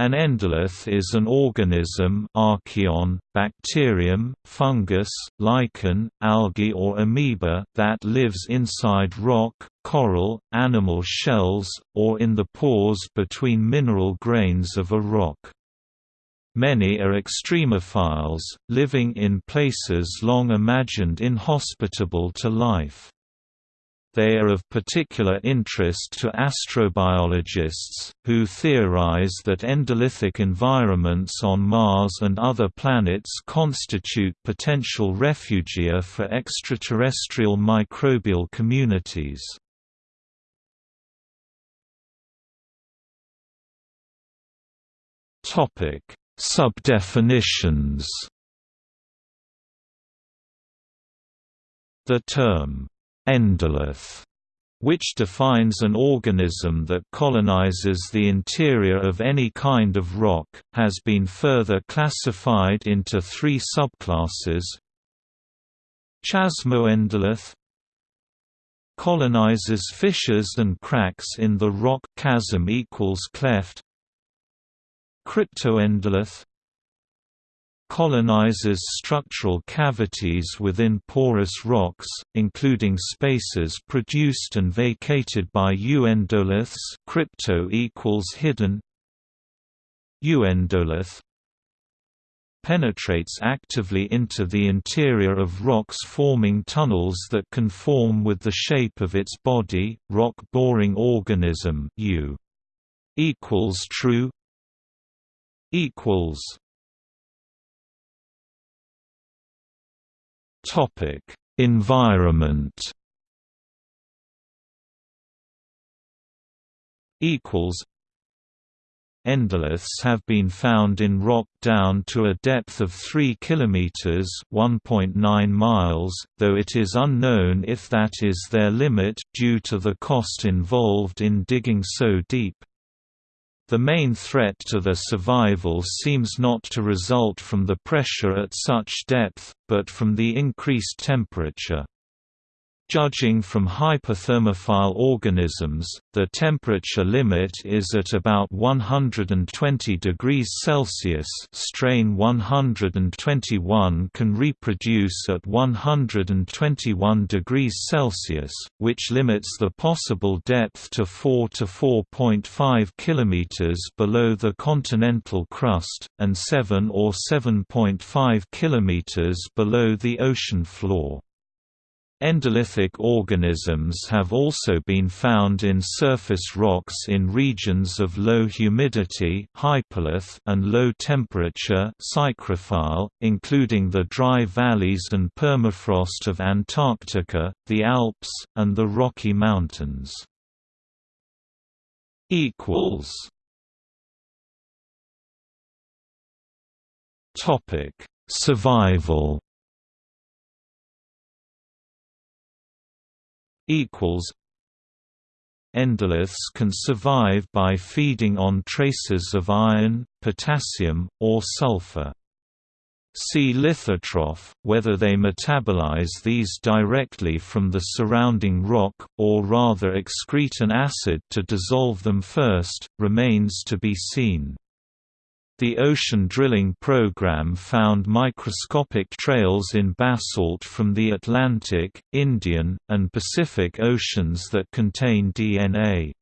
An endolith is an organism archaeon, bacterium, fungus, lichen, algae or amoeba that lives inside rock, coral, animal shells, or in the pores between mineral grains of a rock. Many are extremophiles, living in places long imagined inhospitable to life. They are of particular interest to astrobiologists, who theorize that endolithic environments on Mars and other planets constitute potential refugia for extraterrestrial microbial communities. Subdefinitions The term endolith, which defines an organism that colonizes the interior of any kind of rock, has been further classified into three subclasses. Chasmoendolith colonizes fissures and cracks in the rock chasm equals cleft. Cryptoendolith colonizes structural cavities within porous rocks, including spaces produced and vacated by euendoliths crypto equals hidden. Euendolith penetrates actively into the interior of rocks forming tunnels that conform with the shape of its body, rock-boring organism U equals true equals Topic: Environment. Equals. Endoliths have been found in rock down to a depth of 3 km (1.9 miles), though it is unknown if that is their limit due to the cost involved in digging so deep. The main threat to their survival seems not to result from the pressure at such depth, but from the increased temperature. Judging from hyperthermophile organisms, the temperature limit is at about 120 degrees Celsius strain 121 can reproduce at 121 degrees Celsius, which limits the possible depth to 4 to 4.5 km below the continental crust, and 7 or 7.5 km below the ocean floor. Endolithic organisms have also been found in surface rocks in regions of low humidity and low temperature including the dry valleys and permafrost of Antarctica, the Alps, and the Rocky Mountains. Survival equals Endoliths can survive by feeding on traces of iron, potassium, or sulfur. See lithotroph, whether they metabolize these directly from the surrounding rock, or rather excrete an acid to dissolve them first, remains to be seen. The ocean drilling program found microscopic trails in basalt from the Atlantic, Indian, and Pacific Oceans that contain DNA.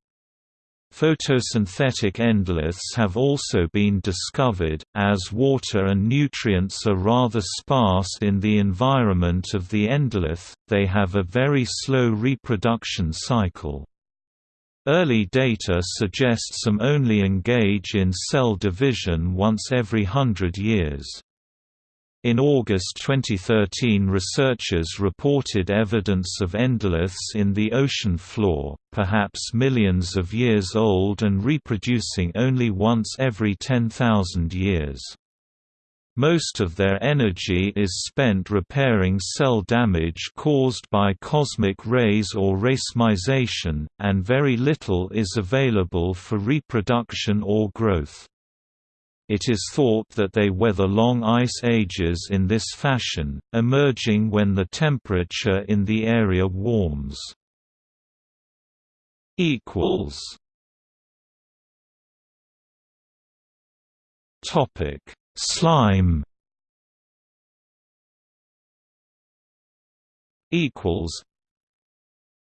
Photosynthetic endoliths have also been discovered, as water and nutrients are rather sparse in the environment of the endolith, they have a very slow reproduction cycle. Early data suggest some only engage in cell division once every hundred years. In August 2013 researchers reported evidence of endoliths in the ocean floor, perhaps millions of years old and reproducing only once every 10,000 years. Most of their energy is spent repairing cell damage caused by cosmic rays or racemization, and very little is available for reproduction or growth. It is thought that they weather long ice ages in this fashion, emerging when the temperature in the area warms. Topic: Slime. Equals.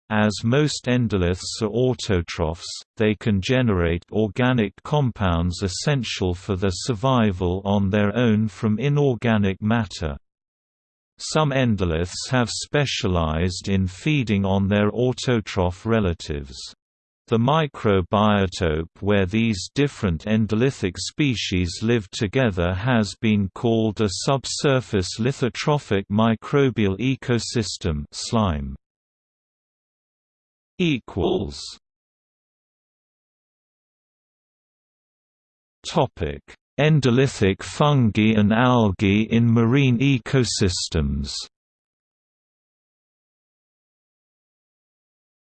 As most endoliths are autotrophs, they can generate organic compounds essential for their survival on their own from inorganic matter. Some endoliths have specialized in feeding on their autotroph relatives. The microbiotope where these different endolithic species live together has been called a subsurface lithotrophic microbial ecosystem slime. equals Topic: Endolithic fungi and algae in marine ecosystems.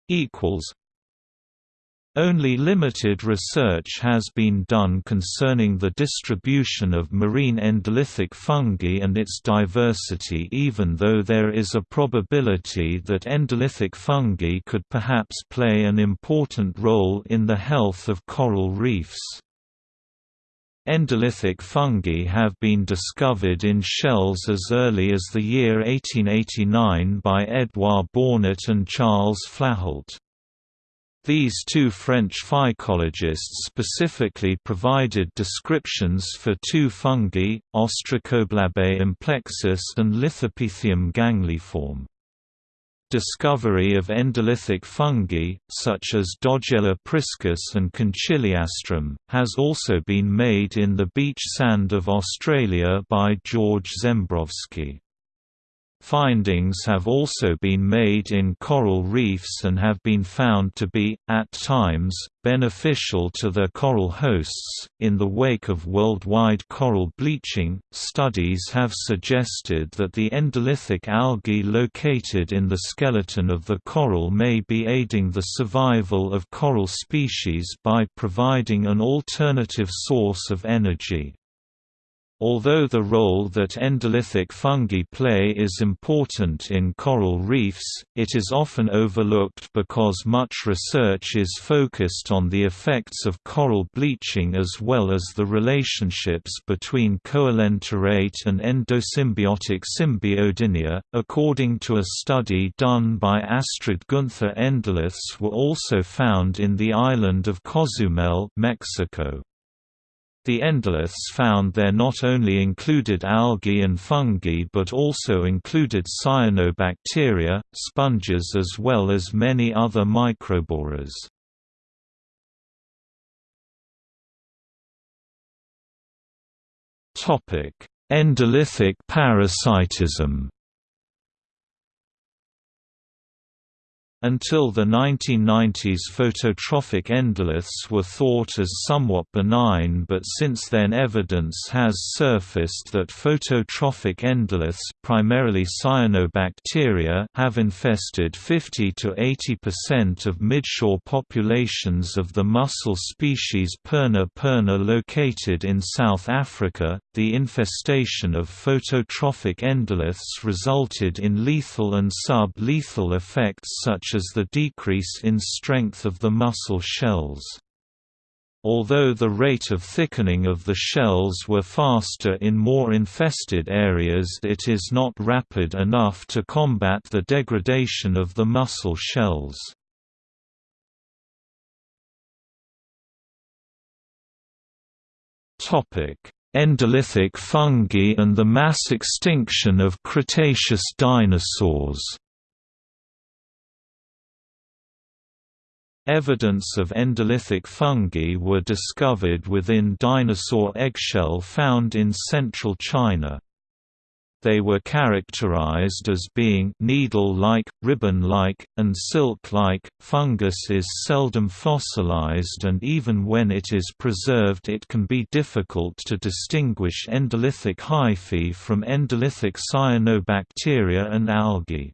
Equals only limited research has been done concerning the distribution of marine endolithic fungi and its diversity even though there is a probability that endolithic fungi could perhaps play an important role in the health of coral reefs. Endolithic fungi have been discovered in shells as early as the year 1889 by Edouard Bornet and Charles Flahault. These two French phycologists specifically provided descriptions for two fungi, Ostracoblabe amplexus and Lithopythium gangliforme. Discovery of endolithic fungi, such as Dodgella priscus and Conchyliastrum, has also been made in the beach sand of Australia by George Zebrowski. Findings have also been made in coral reefs and have been found to be, at times, beneficial to their coral hosts. In the wake of worldwide coral bleaching, studies have suggested that the endolithic algae located in the skeleton of the coral may be aiding the survival of coral species by providing an alternative source of energy. Although the role that endolithic fungi play is important in coral reefs, it is often overlooked because much research is focused on the effects of coral bleaching as well as the relationships between coelenterate and endosymbiotic symbiodinia. According to a study done by Astrid Gunther, endoliths were also found in the island of Cozumel, Mexico. The endoliths found there not only included algae and fungi but also included cyanobacteria, sponges as well as many other microborers. Endolithic parasitism Until the 1990s phototrophic endoliths were thought as somewhat benign but since then evidence has surfaced that phototrophic endoliths primarily cyanobacteria have infested 50 to 80% of midshore populations of the mussel species Perna perna located in South Africa. The infestation of phototrophic endoliths resulted in lethal and sub-lethal effects such as the decrease in strength of the mussel shells. Although the rate of thickening of the shells were faster in more infested areas it is not rapid enough to combat the degradation of the mussel shells. Endolithic fungi and the mass extinction of Cretaceous dinosaurs Evidence of endolithic fungi were discovered within dinosaur eggshell found in central China. They were characterized as being needle-like, ribbon-like, and silk-like. Fungus is seldom fossilized and even when it is preserved it can be difficult to distinguish endolithic hyphae from endolithic cyanobacteria and algae.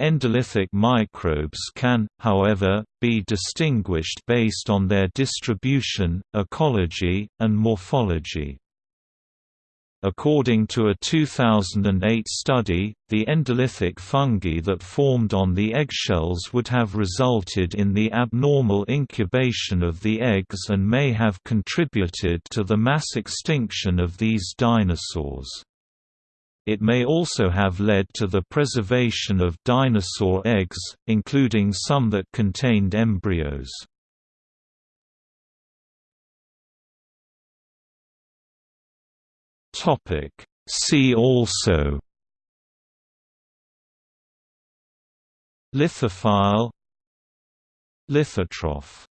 Endolithic microbes can, however, be distinguished based on their distribution, ecology, and morphology. According to a 2008 study, the endolithic fungi that formed on the eggshells would have resulted in the abnormal incubation of the eggs and may have contributed to the mass extinction of these dinosaurs. It may also have led to the preservation of dinosaur eggs, including some that contained embryos. See also Lithophile Lithotroph